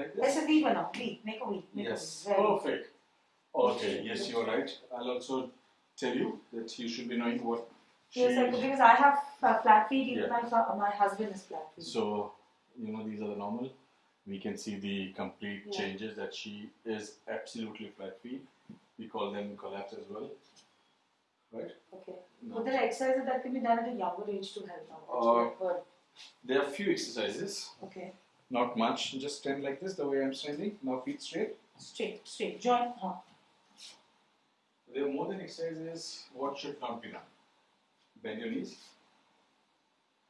Like Let's this? a V now. V. Make a V. Make Yes, a V. Very perfect. Okay, yes, you're right. I'll also tell you that you should be knowing what she Yes, I, because I have uh, flat feet. Even Yeah. my my husband is flat feet. So, you know, these are the normal. We can see the complete Yeah. changes that she is absolutely flat feet. We call them collapse as well. Right? Okay. Now, But there exercises that can be done at a younger age to help out. Uh, That's what I've heard. there are few exercises, Okay. Not much, just stand like this, the way I'm standing. Now, feet straight. Straight, straight. Join. Huh. There are more than exercises. What should not be done? Bend your knees.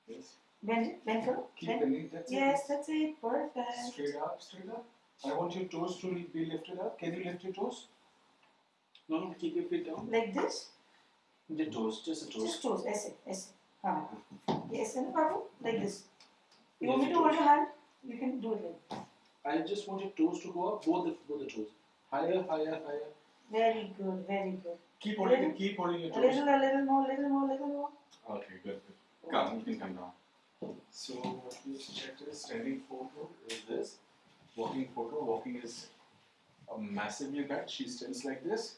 Yes. Bend, it, bend, go. Keep Bend. bending. That's Yes, it. that's it. Perfect. Straight up, straight up. I want your toes to be lifted up. Can you lift your toes? No, no, keep your feet down. Like this. The toes, just the toes. Just toes. Aise, aise. Huh. Yes, and Babu, like this. You want me to hold your hand? You can do it like this. I just want your toes to go up, both the both the toes. Higher, higher, higher. Very good, very good. Keep holding it. Keep holding your A toes. little, a little more, little more, little more. Okay, good, good. Come, you can come down. So what we checked is standing photo is this. Walking photo. Walking is a massively bad. She stands like this.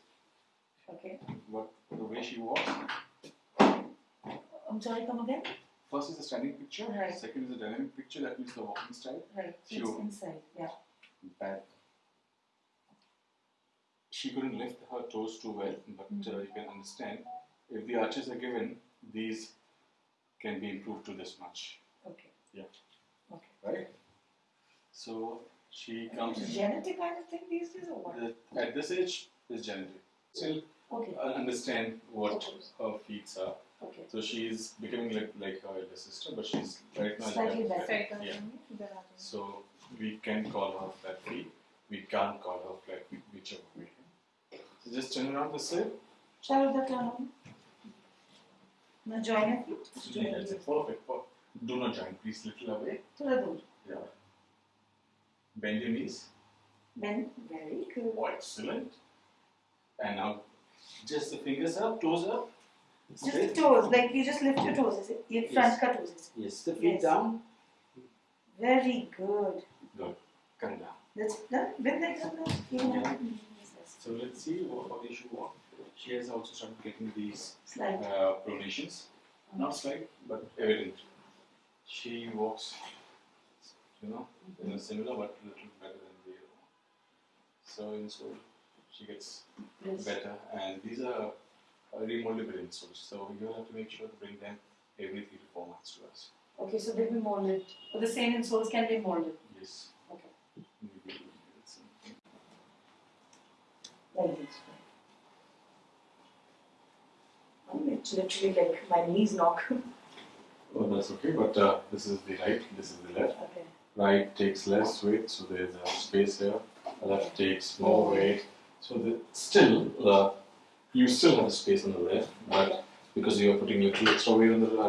Okay. What the way she walks. I'm sorry, come again? First is the standing picture. Right. Second is the dynamic picture. That means the walking style. Right. Sure. It's inside. Yeah. Bad. She couldn't lift her toes too well, but uh, you can understand if the arches are given, these can be improved to this much, Okay. Yeah. Okay. right? So she comes Is genetic kind of thing these days or what? The, at this age is genetic. Still Okay. uh, understand what Okay. her feet are. Okay. So she's becoming like, like her elder sister, but she's right now slightly better. better. Yeah. yeah. So we can call her flat V. We can't call her flat V, whichever way. So just turn around the way. Shall we turn around? No join it? Yeah, it. Perfect. Do not join. Please little away. Thoda dur. Yeah. Bend your knees. Bend. Very good. Oh, excellent. And now just the fingers up, toes up. Just the toes, like you just lift your toes, is it? Your front ka toes. is it? Yes, the feet Yes. down. Very good. Good. Come down. That's done. Bend like that now. Yeah. So let's see what how they should walk. She has also started getting these Slide. uh, pronations. Not slight, but evident. She walks, you know, in a similar but a little better than the other one. So in so she gets Yes. better, and these are uh, remoldable insoles. So you will have to make sure to bring them every three to four months to us. Okay, so they'll be molded. But the same insoles can be molded. Yes. Okay. Like this. I'm literally like my knees knock. Oh, that's okay. But uh, this is the right. This is the left. okay. Right takes less weight, so there's a space here. Left takes more weight, so the, still uh, you still have a space on the left, but because you are putting little extra weight on the uh,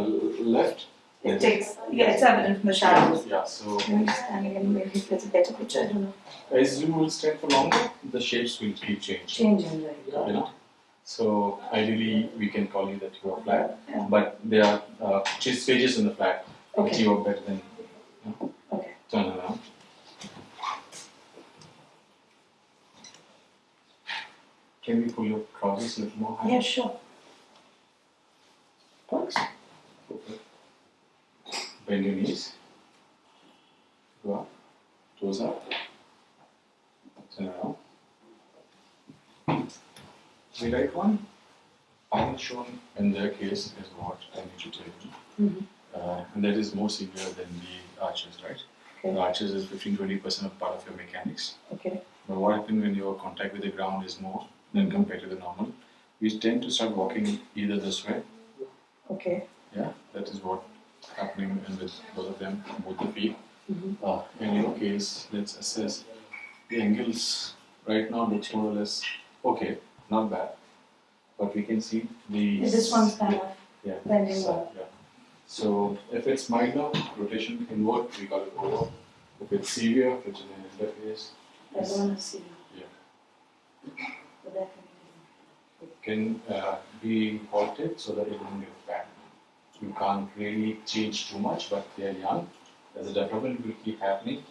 left, It takes, yeah, it's evident from the shadows. Yeah. So stand again, maybe it's a better picture, I don't know. as you will stand for longer, the shapes will keep changing. Changing, right? You know. So ideally, we can call you that you are flat, Yeah. but there are uh, stages in the flat which Okay. you are better than. Okay. Turn around. Can we pull your trousers a little more high? Yeah, sure. Thanks. Bend your knees. Go up. Toes up. Turn around. The right one, I'm shown in their case is what I need to tell you. Mhm. Uh, and that is more severe than the arches, right? Okay. The arches is 15 20% of part of your mechanics. Okay. But what happens when your contact with the ground is more than compared to the normal? We tend to start walking either this way, Okay. yeah, that is what happening in with both of them, both the feet. Mhm. Uh, in your case, let's assess the angles. Right now looks more or less okay, not bad, but we can see the This one's kind of yeah, bending side, yeah. So if it's minor rotation inward, we call it over. If it's severe, which is an interface, I don't want to see. Yeah. That can uh, be halted so that it get bad. You can't really change too much, but they are young. As the development will keep happening,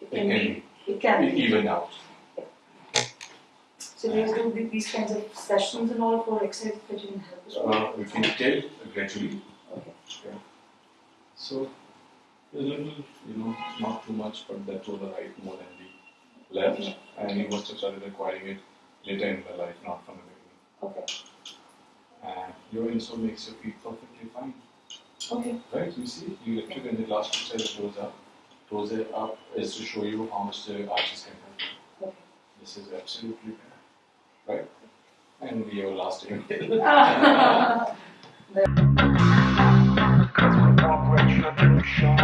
be. It it can can be be. It can be. even out. So do you do the- these kinds of sessions and all for exercise that you can help as well? Uh, we can tell gradually. Okay. So a little, you know, not too much, but that to the right more than the left, and you must have started acquiring it later in the life, not from the beginning. Okay. And your insole makes your feet perfectly fine, Okay. right? You see, you lifted and the last two said it goes up. Toes are up is to show you how much the arches can have. Okay. This is absolutely fair, right? And we have last day. Cause we want retribution.